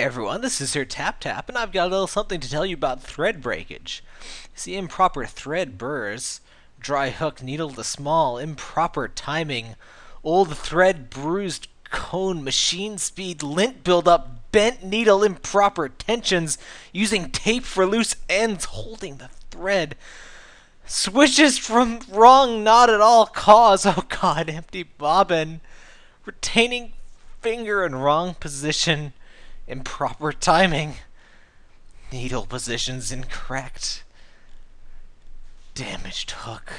everyone, this is Sir Tap Tap, and I've got a little something to tell you about thread breakage. See, improper thread burrs, dry hook needle to small, improper timing, old thread bruised cone, machine speed, lint buildup, bent needle, improper tensions, using tape for loose ends, holding the thread. Switches from wrong, not at all cause. Oh god, empty bobbin. Retaining finger in wrong position improper timing. Needle positions incorrect. Damaged hook.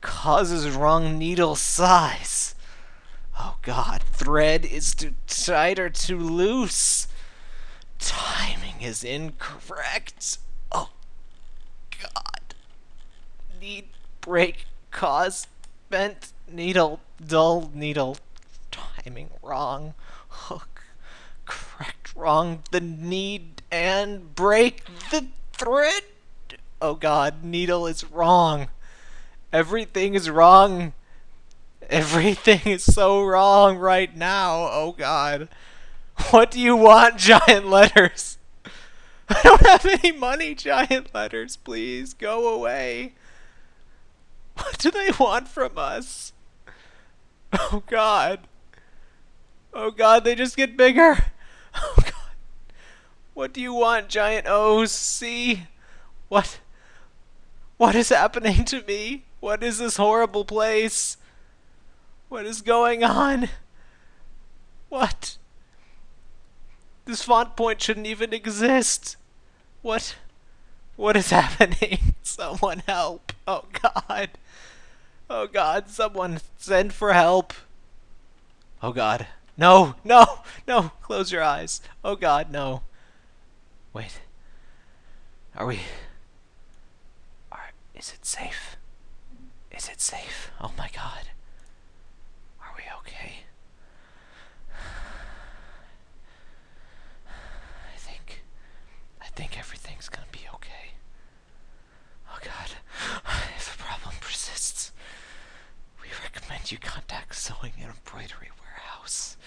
Causes wrong needle size. Oh god, thread is too tight or too loose. Timing is incorrect. Oh god. Need break cause bent needle dull needle timing wrong hook wrong the need and break the thread. Oh god, needle is wrong. Everything is wrong. Everything is so wrong right now. Oh god. What do you want, giant letters? I don't have any money, giant letters. Please go away. What do they want from us? Oh god. Oh god, they just get bigger. What do you want, giant? See? What? What is happening to me? What is this horrible place? What is going on? What? This font point shouldn't even exist. What? What is happening? Someone help. Oh god. Oh god, someone send for help. Oh god. No, no, no, close your eyes. Oh god, no. Wait. Are we... Are, is it safe? Is it safe? Oh my god. Are we okay? I think... I think everything's gonna be okay. Oh god. If a problem persists, we recommend you contact Sewing and Embroidery Warehouse.